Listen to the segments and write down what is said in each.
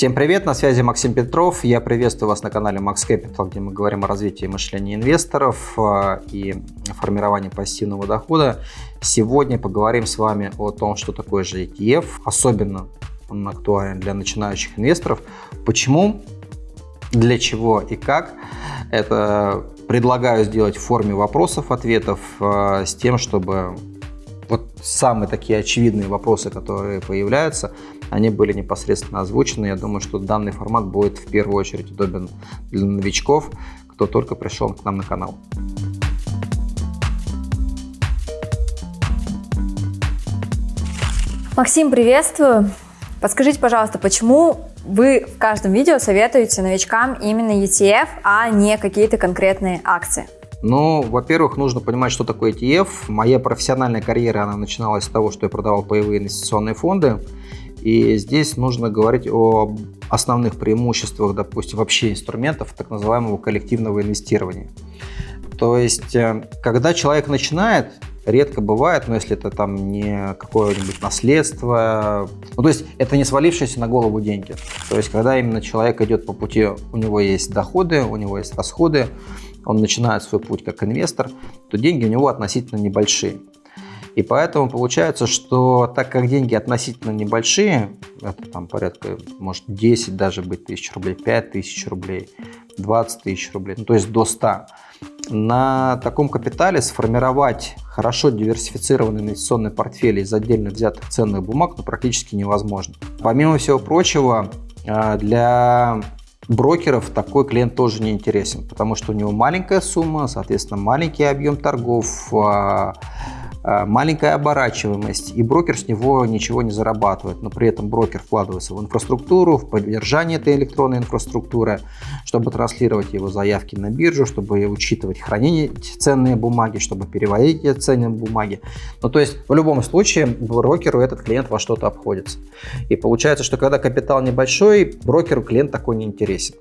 Всем привет, на связи Максим Петров. Я приветствую вас на канале Max Capital, где мы говорим о развитии мышления инвесторов э, и формировании пассивного дохода. Сегодня поговорим с вами о том, что такое же ETF. Особенно он актуален для начинающих инвесторов. Почему, для чего и как. Это предлагаю сделать в форме вопросов-ответов э, с тем, чтобы вот самые такие очевидные вопросы, которые появляются, они были непосредственно озвучены. Я думаю, что данный формат будет в первую очередь удобен для новичков, кто только пришел к нам на канал. Максим, приветствую. Подскажите, пожалуйста, почему вы в каждом видео советуете новичкам именно ETF, а не какие-то конкретные акции? Ну, во-первых, нужно понимать, что такое ETF. Моя профессиональная карьера, она начиналась с того, что я продавал паевые инвестиционные фонды. И здесь нужно говорить о основных преимуществах, допустим, вообще инструментов так называемого коллективного инвестирования. То есть, э, когда человек начинает, редко бывает, но если это там не какое-нибудь наследство, ну, то есть это не свалившиеся на голову деньги. То есть, когда именно человек идет по пути, у него есть доходы, у него есть расходы, он начинает свой путь как инвестор, то деньги у него относительно небольшие. И поэтому получается, что так как деньги относительно небольшие, это там порядка, может 10 даже быть тысяч рублей, 5 тысяч рублей, 20 тысяч рублей, ну то есть до 100, на таком капитале сформировать хорошо диверсифицированный инвестиционный портфель из отдельно взятых ценных бумаг ну, практически невозможно. Помимо всего прочего, а, для брокеров такой клиент тоже не интересен, потому что у него маленькая сумма, соответственно, маленький объем торгов, а, маленькая оборачиваемость, и брокер с него ничего не зарабатывает, но при этом брокер вкладывается в инфраструктуру, в поддержание этой электронной инфраструктуры, чтобы транслировать его заявки на биржу, чтобы учитывать хранение ценные бумаги, чтобы переводить эти ценные бумаги. Ну, то есть, в любом случае, брокеру этот клиент во что-то обходится. И получается, что когда капитал небольшой, брокеру клиент такой не интересен.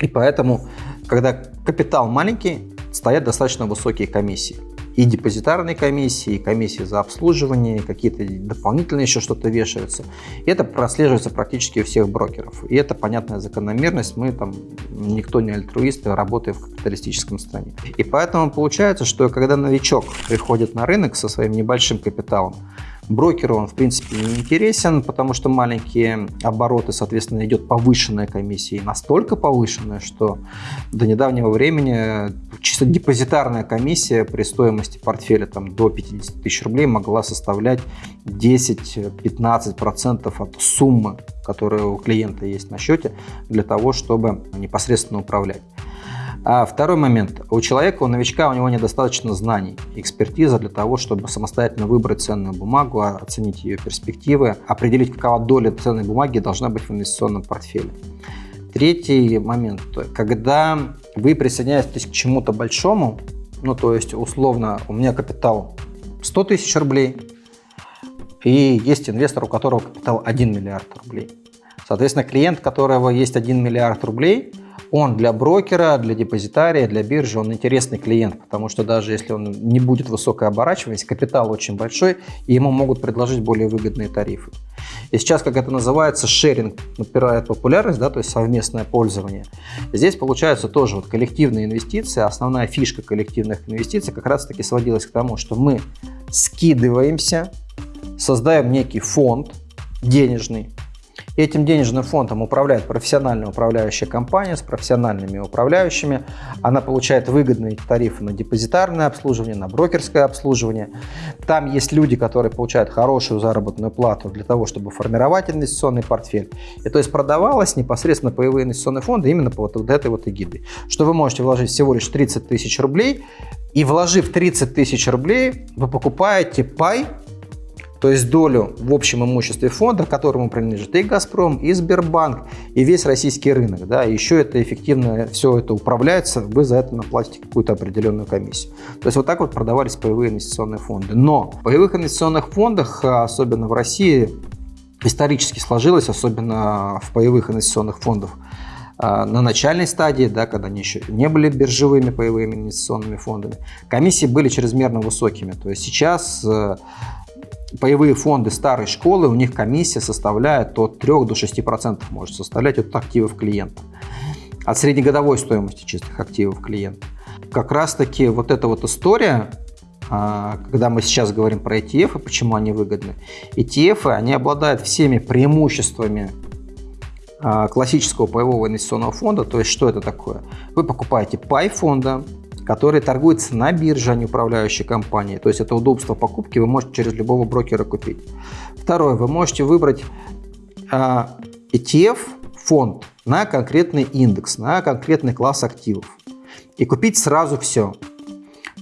И поэтому, когда капитал маленький, стоят достаточно высокие комиссии и депозитарные комиссии, и комиссии за обслуживание, какие-то дополнительные еще что-то вешаются. И это прослеживается практически у всех брокеров. И это понятная закономерность. Мы там, никто не альтруисты, работаем в капиталистическом стране. И поэтому получается, что когда новичок приходит на рынок со своим небольшим капиталом, Брокеру он, в принципе, не интересен, потому что маленькие обороты, соответственно, идет повышенная комиссия. И настолько повышенная, что до недавнего времени чисто депозитарная комиссия при стоимости портфеля там, до 50 тысяч рублей могла составлять 10-15% от суммы, которая у клиента есть на счете, для того, чтобы непосредственно управлять. А второй момент. У человека, у новичка, у него недостаточно знаний, экспертиза для того, чтобы самостоятельно выбрать ценную бумагу, оценить ее перспективы, определить, какова доля ценной бумаги должна быть в инвестиционном портфеле. Третий момент. Когда вы присоединяетесь к чему-то большому, ну то есть условно у меня капитал 100 тысяч рублей, и есть инвестор, у которого капитал 1 миллиард рублей. Соответственно, клиент, у которого есть 1 миллиард рублей, он для брокера, для депозитария, для биржи, он интересный клиент, потому что даже если он не будет высокой оборачиваемости, капитал очень большой, и ему могут предложить более выгодные тарифы. И сейчас, как это называется, шеринг набирает популярность, да, то есть совместное пользование. Здесь получается тоже вот коллективные инвестиции, основная фишка коллективных инвестиций как раз-таки сводилась к тому, что мы скидываемся, создаем некий фонд денежный, Этим денежным фондом управляет профессиональная управляющая компания с профессиональными управляющими. Она получает выгодные тарифы на депозитарное обслуживание, на брокерское обслуживание. Там есть люди, которые получают хорошую заработную плату для того, чтобы формировать инвестиционный портфель. И то есть продавалось непосредственно паевые инвестиционные фонды именно по вот, этой вот эгиде. Что вы можете вложить всего лишь 30 тысяч рублей, и вложив 30 тысяч рублей, вы покупаете пай то есть долю в общем имуществе фонда, которому принадлежит и «Газпром», и Сбербанк, и весь российский рынок. Да, еще это эффективно, все это управляется, вы за это наплатите какую-то определенную комиссию. То есть вот так вот продавались паевые инвестиционные фонды. Но в паевых инвестиционных фондах, особенно в России, исторически сложилось, особенно в паевых инвестиционных фондах, а, на начальной стадии, да, когда они еще не были биржевыми паевыми инвестиционными фондами, комиссии были чрезмерно высокими. То есть сейчас э, паевые фонды старой школы, у них комиссия составляет от 3 до 6% может составлять от активов клиента. От среднегодовой стоимости чистых активов клиента. Как раз таки вот эта вот история, а, когда мы сейчас говорим про ETF и почему они выгодны. ETF, они обладают всеми преимуществами а, классического паевого инвестиционного фонда. То есть что это такое? Вы покупаете пай фонда, который торгуется на бирже, а не управляющей компании. То есть это удобство покупки вы можете через любого брокера купить. Второе, вы можете выбрать а, ETF фонд на конкретный индекс, на конкретный класс активов и купить сразу все.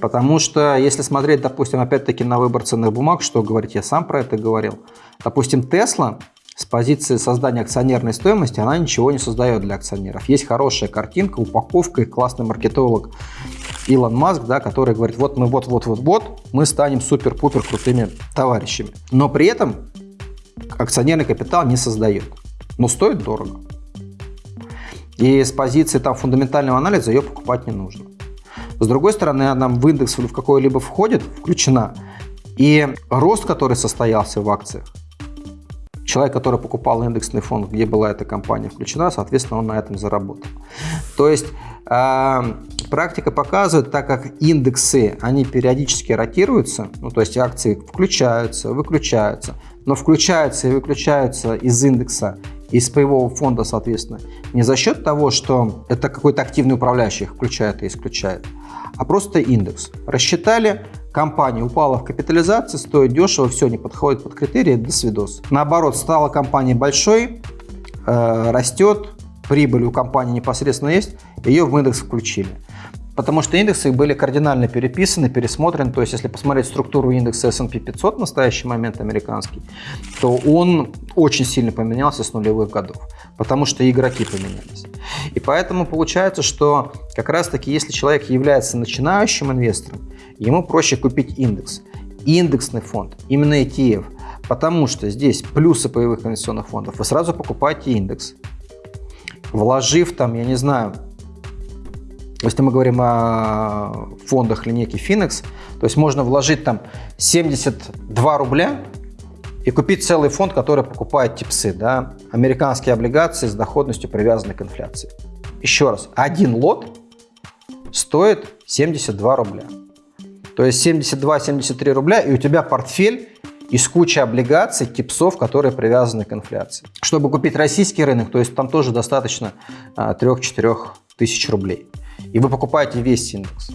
Потому что если смотреть, допустим, опять-таки на выбор ценных бумаг, что говорить, я сам про это говорил. Допустим, Tesla с позиции создания акционерной стоимости, она ничего не создает для акционеров. Есть хорошая картинка, упаковка классный маркетолог Илон Маск, да, который говорит, вот мы вот-вот-вот-вот, мы станем супер-пупер крутыми товарищами. Но при этом акционерный капитал не создает. Но стоит дорого. И с позиции там фундаментального анализа ее покупать не нужно. С другой стороны, она в индекс в какой-либо входит, включена, и рост, который состоялся в акциях, человек, который покупал индексный фонд, где была эта компания включена, соответственно, он на этом заработал. То есть э, практика показывает, так как индексы, они периодически ротируются, ну, то есть акции включаются, выключаются, но включаются и выключаются из индекса из паевого фонда, соответственно, не за счет того, что это какой-то активный управляющий их включает и исключает, а просто индекс. Рассчитали, компания упала в капитализации, стоит дешево, все, не подходит под критерии, до свидос. Наоборот, стала компания большой, э, растет, прибыль у компании непосредственно есть, ее в индекс включили. Потому что индексы были кардинально переписаны, пересмотрены. То есть, если посмотреть структуру индекса S&P 500 в настоящий момент американский, то он очень сильно поменялся с нулевых годов, потому что игроки поменялись. И поэтому получается, что как раз-таки, если человек является начинающим инвестором, ему проще купить индекс. Индексный фонд, именно ETF, потому что здесь плюсы паевых инвестиционных фондов. Вы сразу покупаете индекс, вложив там, я не знаю, если мы говорим о фондах линейки Finex, то есть можно вложить там 72 рубля и купить целый фонд, который покупает типсы, да, американские облигации с доходностью привязанной к инфляции. Еще раз, один лот стоит 72 рубля. То есть 72-73 рубля, и у тебя портфель из кучи облигаций, типсов, которые привязаны к инфляции. Чтобы купить российский рынок, то есть там тоже достаточно 3-4 а, тысяч рублей и вы покупаете весь индекс.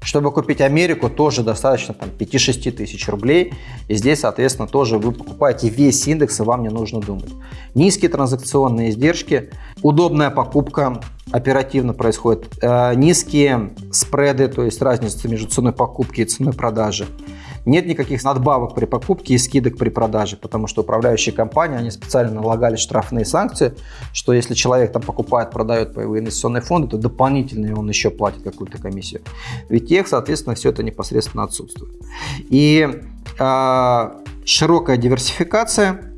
Чтобы купить Америку, тоже достаточно 5-6 тысяч рублей. И здесь, соответственно, тоже вы покупаете весь индекс, и вам не нужно думать. Низкие транзакционные издержки, удобная покупка оперативно происходит, э, низкие спреды, то есть разница между ценой покупки и ценой продажи. Нет никаких надбавок при покупке и скидок при продаже, потому что управляющие компании, они специально налагали штрафные санкции, что если человек там покупает, продает паевые инвестиционные фонды, то дополнительно он еще платит какую-то комиссию. Ведь тех, соответственно, все это непосредственно отсутствует. И э, широкая диверсификация,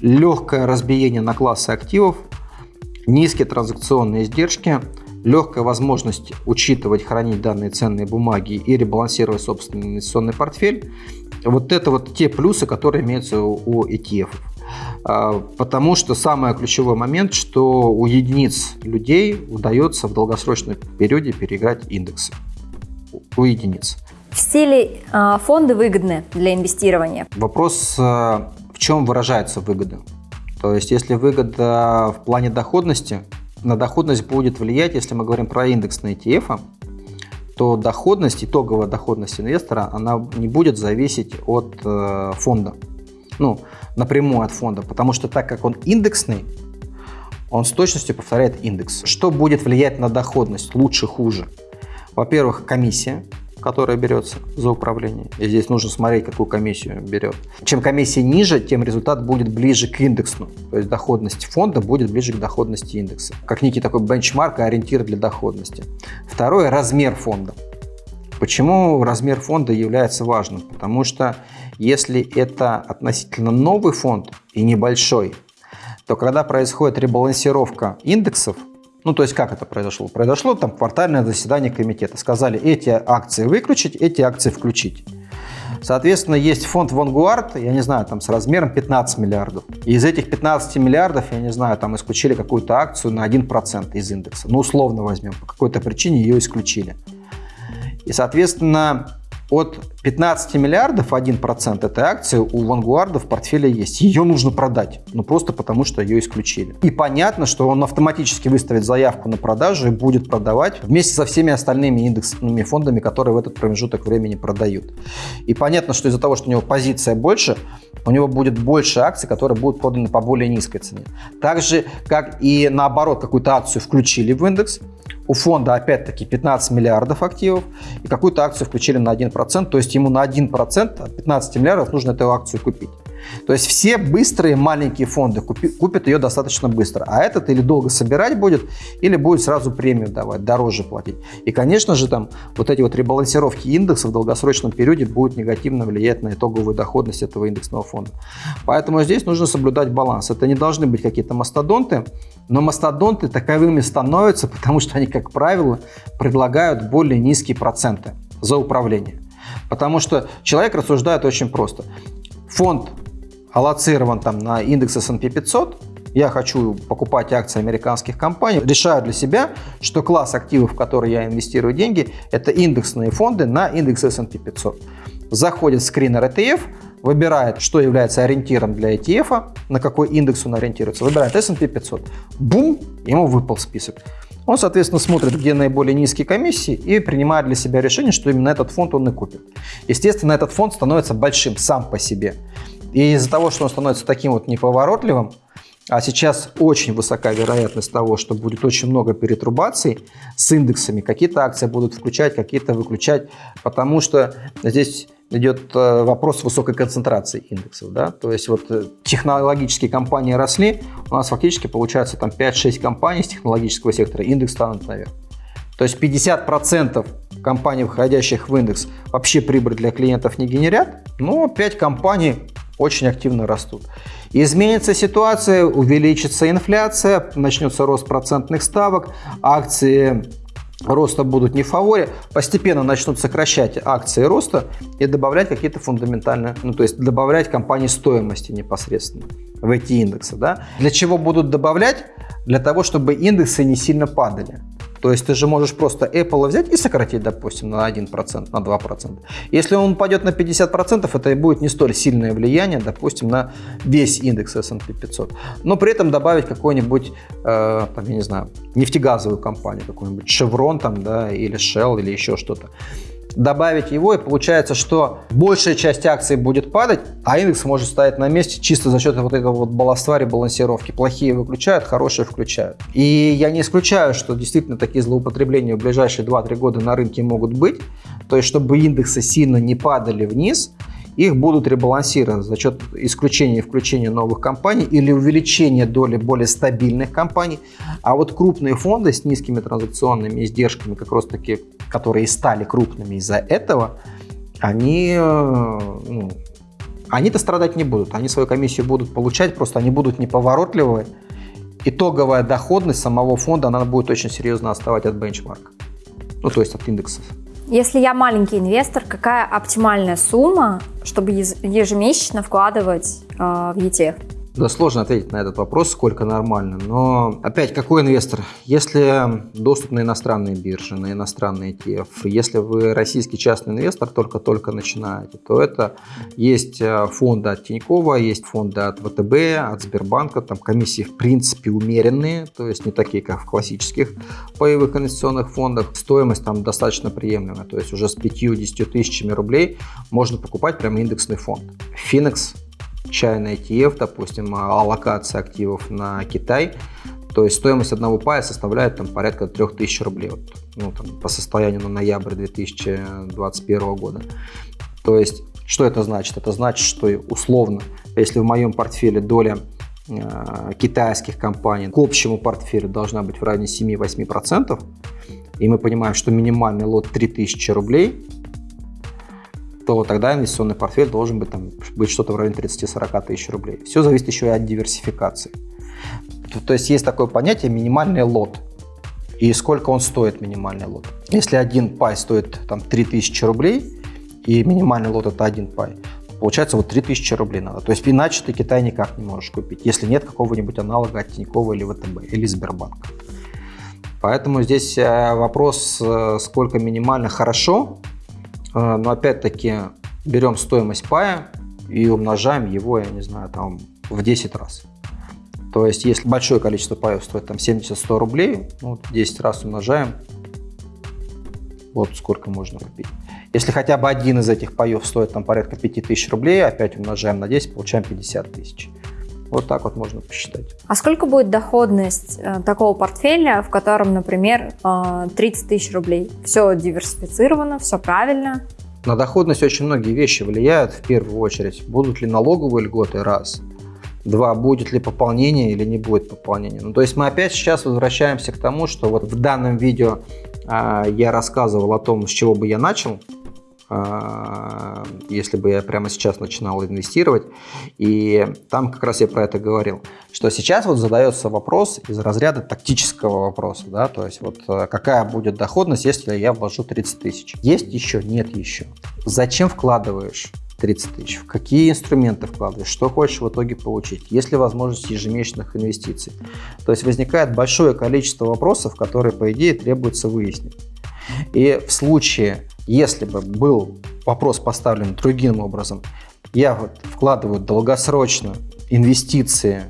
легкое разбиение на классы активов, низкие транзакционные издержки – легкая возможность учитывать, хранить данные ценные бумаги и ребалансировать собственный инвестиционный портфель. Вот это вот те плюсы, которые имеются у ETF. А, потому что самый ключевой момент, что у единиц людей удается в долгосрочном периоде переиграть индексы. У единиц. Все ли э, фонды выгодны для инвестирования? Вопрос, э, в чем выражается выгода. То есть, если выгода в плане доходности, на доходность будет влиять, если мы говорим про индексные ETF, то доходность, итоговая доходность инвестора, она не будет зависеть от э, фонда. Ну, напрямую от фонда, потому что так как он индексный, он с точностью повторяет индекс. Что будет влиять на доходность, лучше, хуже? Во-первых, комиссия, которая берется за управление. И здесь нужно смотреть, какую комиссию берет. Чем комиссия ниже, тем результат будет ближе к индексу. То есть доходность фонда будет ближе к доходности индекса. Как некий такой бенчмарк и ориентир для доходности. Второе – размер фонда. Почему размер фонда является важным? Потому что если это относительно новый фонд и небольшой, то когда происходит ребалансировка индексов, ну, то есть как это произошло? Произошло там квартальное заседание комитета. Сказали, эти акции выключить, эти акции включить. Соответственно, есть фонд Vanguard, я не знаю, там с размером 15 миллиардов. И из этих 15 миллиардов, я не знаю, там исключили какую-то акцию на 1% из индекса. Ну, условно возьмем, по какой-то причине ее исключили. И, соответственно, от 15 миллиардов 1% этой акции у Vanguard в портфеле есть. Ее нужно продать, ну просто потому, что ее исключили. И понятно, что он автоматически выставит заявку на продажу и будет продавать вместе со всеми остальными индексными фондами, которые в этот промежуток времени продают. И понятно, что из-за того, что у него позиция больше, у него будет больше акций, которые будут проданы по более низкой цене. Так же, как и наоборот, какую-то акцию включили в индекс, у фонда опять-таки 15 миллиардов активов, и какую-то акцию включили на 1%, то есть ему на 1% от 15 миллиардов нужно эту акцию купить. То есть все быстрые маленькие фонды купят ее достаточно быстро. А этот или долго собирать будет, или будет сразу премию давать, дороже платить. И, конечно же, там вот эти вот ребалансировки индекса в долгосрочном периоде будут негативно влиять на итоговую доходность этого индексного фонда. Поэтому здесь нужно соблюдать баланс. Это не должны быть какие-то мастодонты, но мастодонты таковыми становятся, потому что они, как правило, предлагают более низкие проценты за управление. Потому что человек рассуждает очень просто. Фонд аллоцирован там на индекс S&P 500, я хочу покупать акции американских компаний, решаю для себя, что класс активов, в которые я инвестирую деньги, это индексные фонды на индекс S&P 500. Заходит скринер ETF, выбирает, что является ориентиром для ETF, на какой индекс он ориентируется, выбирает S&P 500. Бум, ему выпал список. Он, соответственно, смотрит, где наиболее низкие комиссии и принимает для себя решение, что именно этот фонд он и купит. Естественно, этот фонд становится большим сам по себе. И из-за того, что он становится таким вот неповоротливым, а сейчас очень высока вероятность того, что будет очень много перетрубаций с индексами. Какие-то акции будут включать, какие-то выключать, потому что здесь идет э, вопрос высокой концентрации индексов. Да? То есть вот э, технологические компании росли, у нас фактически получается там 5-6 компаний с технологического сектора, индекс станут наверх. То есть 50% компаний, входящих в индекс, вообще прибыль для клиентов не генерят, но 5 компаний очень активно растут. Изменится ситуация, увеличится инфляция, начнется рост процентных ставок, акции роста будут не в фаворе, постепенно начнут сокращать акции роста и добавлять какие-то фундаментальные, ну то есть добавлять компании стоимости непосредственно в эти индексы. Да? Для чего будут добавлять? Для того, чтобы индексы не сильно падали. То есть ты же можешь просто Apple взять и сократить, допустим, на 1%, на 2%. Если он упадет на 50%, это будет не столь сильное влияние, допустим, на весь индекс S&P 500. Но при этом добавить какой-нибудь, э, там, я не знаю, нефтегазовую компанию, какой-нибудь Chevron там, да, или Shell, или еще что-то добавить его, и получается, что большая часть акций будет падать, а индекс может стоять на месте чисто за счет вот этого вот баланства ребалансировки. Плохие выключают, хорошие включают. И я не исключаю, что действительно такие злоупотребления в ближайшие 2-3 года на рынке могут быть. То есть, чтобы индексы сильно не падали вниз, их будут ребалансировать за счет исключения и включения новых компаний или увеличения доли более стабильных компаний. А вот крупные фонды с низкими транзакционными издержками, как раз таки, которые стали крупными из-за этого, они, э, ну, они-то страдать не будут. Они свою комиссию будут получать, просто они будут неповоротливые. Итоговая доходность самого фонда, она будет очень серьезно отставать от бенчмарка. Ну, то есть от индексов. Если я маленький инвестор, какая оптимальная сумма, чтобы ежемесячно вкладывать э, в ETF? Да, сложно ответить на этот вопрос, сколько нормально. Но опять, какой инвестор? Если доступ на иностранные биржи, на иностранные ETF, если вы российский частный инвестор, только-только начинаете, то это есть э, фонды от Тинькова, есть фонды от ВТБ, от Сбербанка. Там комиссии в принципе умеренные, то есть не такие, как в классических паевых инвестиционных фондах. Стоимость там достаточно приемлемая, то есть уже с 5-10 тысячами рублей можно покупать прямо индексный фонд. Финекс чайный ETF, допустим, а, аллокация активов на Китай, то есть стоимость одного пая составляет там, порядка 3000 рублей вот, ну, там, по состоянию на ноябрь 2021 года. То есть что это значит? Это значит, что условно, если в моем портфеле доля э, китайских компаний к общему портфелю должна быть в районе 7-8%, и мы понимаем, что минимальный лот 3000 рублей, то тогда инвестиционный портфель должен быть, там, быть что-то в районе 30-40 тысяч рублей. Все зависит еще и от диверсификации. То, то есть есть такое понятие минимальный лот. И сколько он стоит, минимальный лот. Если один пай стоит там, 3000 рублей, и минимальный лот это один пай, получается вот 3000 рублей надо. То есть иначе ты Китай никак не можешь купить, если нет какого-нибудь аналога от Тинькова или ВТБ, или Сбербанка. Поэтому здесь э, вопрос, э, сколько минимально хорошо, но опять-таки берем стоимость пая и умножаем его, я не знаю, там в 10 раз. То есть, если большое количество паев стоит там 70-100 рублей, ну, 10 раз умножаем, вот сколько можно купить. Если хотя бы один из этих паев стоит там порядка 5000 рублей, опять умножаем на 10, получаем 50 тысяч. Вот так вот можно посчитать. А сколько будет доходность э, такого портфеля, в котором, например, э, 30 тысяч рублей? Все диверсифицировано, все правильно? На доходность очень многие вещи влияют в первую очередь. Будут ли налоговые льготы, раз. Два, будет ли пополнение или не будет пополнения. Ну, то есть мы опять сейчас возвращаемся к тому, что вот в данном видео э, я рассказывал о том, с чего бы я начал, а, если бы я прямо сейчас начинал инвестировать. И там как раз я про это говорил, что сейчас вот задается вопрос из разряда тактического вопроса, да, то есть вот э, какая будет доходность, если я вложу 30 тысяч. Есть еще? Нет еще. Зачем вкладываешь? 30 тысяч. В какие инструменты вкладываешь, что хочешь в итоге получить, есть ли возможность ежемесячных инвестиций. То есть возникает большое количество вопросов, которые, по идее, требуется выяснить. И в случае если бы был вопрос поставлен другим образом, я вот вкладываю долгосрочно инвестиции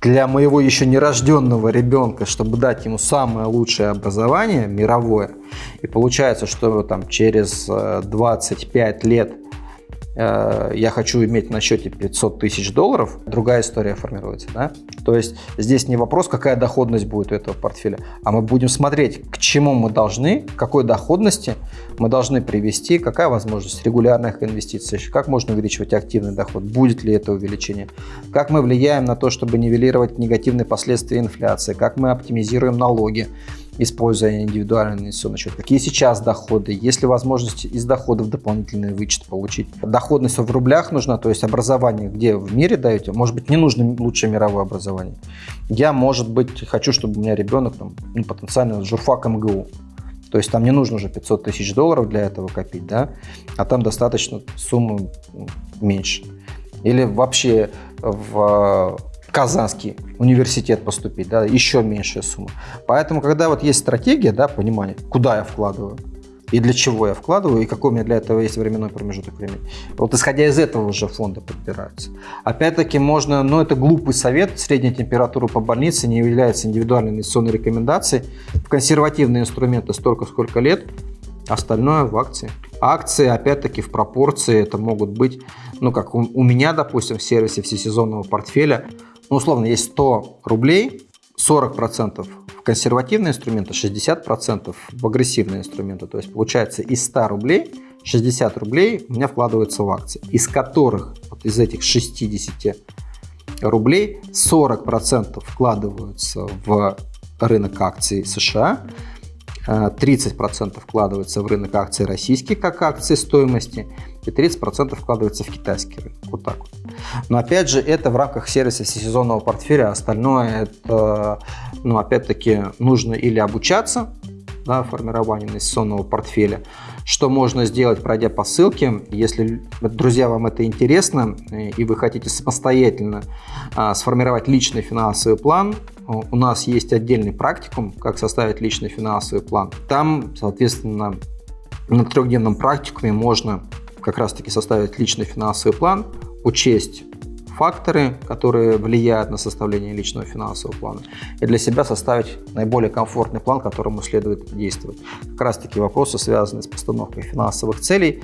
для моего еще нерожденного ребенка, чтобы дать ему самое лучшее образование мировое, и получается, что там через 25 э, лет я хочу иметь на счете 500 тысяч долларов, другая история формируется. Да? То есть здесь не вопрос, какая доходность будет у этого портфеля, а мы будем смотреть, к чему мы должны, какой доходности мы должны привести, какая возможность регулярных инвестиций, как можно увеличивать активный доход, будет ли это увеличение, как мы влияем на то, чтобы нивелировать негативные последствия инфляции, как мы оптимизируем налоги, используя индивидуальный инвестиционный счет, какие сейчас доходы, есть ли возможность из доходов дополнительный вычет получить. Доходность в рублях нужна, то есть образование, где в мире даете, может быть, не нужно лучшее мировое образование. Я, может быть, хочу, чтобы у меня ребенок там, ну, потенциально журфак МГУ. То есть там не нужно уже 500 тысяч долларов для этого копить, да, а там достаточно суммы меньше. Или вообще в Казанский университет поступить, да, еще меньшая сумма. Поэтому, когда вот есть стратегия, да, понимание, куда я вкладываю, и для чего я вкладываю, и какой у меня для этого есть временной промежуток времени. Вот исходя из этого уже фонды подбираются. Опять-таки можно, ну это глупый совет, средняя температура по больнице не является индивидуальной инвестиционной рекомендацией. В консервативные инструменты столько, сколько лет, остальное в акции. Акции, опять-таки, в пропорции это могут быть, ну как у, у меня, допустим, в сервисе всесезонного портфеля ну, условно, есть 100 рублей, 40% в консервативные инструменты, 60% в агрессивные инструменты. То есть получается из 100 рублей 60 рублей у меня вкладываются в акции, из которых вот из этих 60 рублей 40% вкладываются в рынок акций США, 30% вкладывается в рынок акций российских как акции стоимости и 30% вкладывается в китайский рынок. Вот так вот. Но опять же, это в рамках сервиса всесезонного портфеля, остальное это, ну, опять-таки, нужно или обучаться, да, формированию инвестиционного портфеля, что можно сделать, пройдя по ссылке. Если, друзья, вам это интересно и вы хотите самостоятельно а, сформировать личный финансовый план, у нас есть отдельный практикум, как составить личный финансовый план. Там, соответственно, на трехдневном практикуме можно как раз-таки составить личный финансовый план, учесть факторы, которые влияют на составление личного финансового плана, и для себя составить наиболее комфортный план, которому следует действовать. Как раз таки вопросы, связанные с постановкой финансовых целей,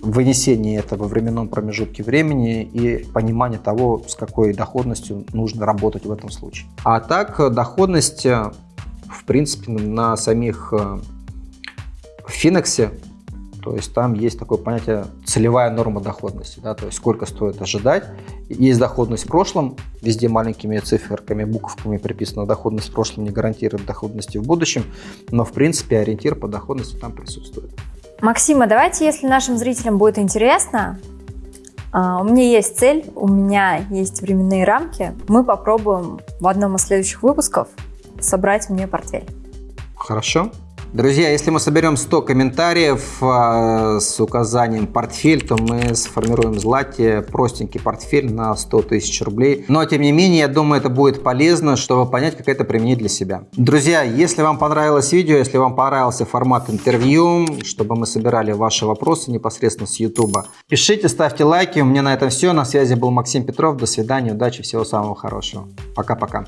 вынесение этого в временном промежутке времени и понимание того, с какой доходностью нужно работать в этом случае. А так, доходность, в принципе, на самих э, Финексе то есть там есть такое понятие целевая норма доходности, да, то есть сколько стоит ожидать. Есть доходность в прошлом, везде маленькими циферками, буковками приписана доходность в прошлом не гарантирует доходности в будущем, но в принципе ориентир по доходности там присутствует. Максима, давайте, если нашим зрителям будет интересно, а, у меня есть цель, у меня есть временные рамки, мы попробуем в одном из следующих выпусков собрать мне портфель. Хорошо. Друзья, если мы соберем 100 комментариев э, с указанием портфель, то мы сформируем Злате простенький портфель на 100 тысяч рублей. Но, тем не менее, я думаю, это будет полезно, чтобы понять, как это применить для себя. Друзья, если вам понравилось видео, если вам понравился формат интервью, чтобы мы собирали ваши вопросы непосредственно с YouTube, пишите, ставьте лайки. У меня на этом все. На связи был Максим Петров. До свидания, удачи, всего самого хорошего. Пока-пока.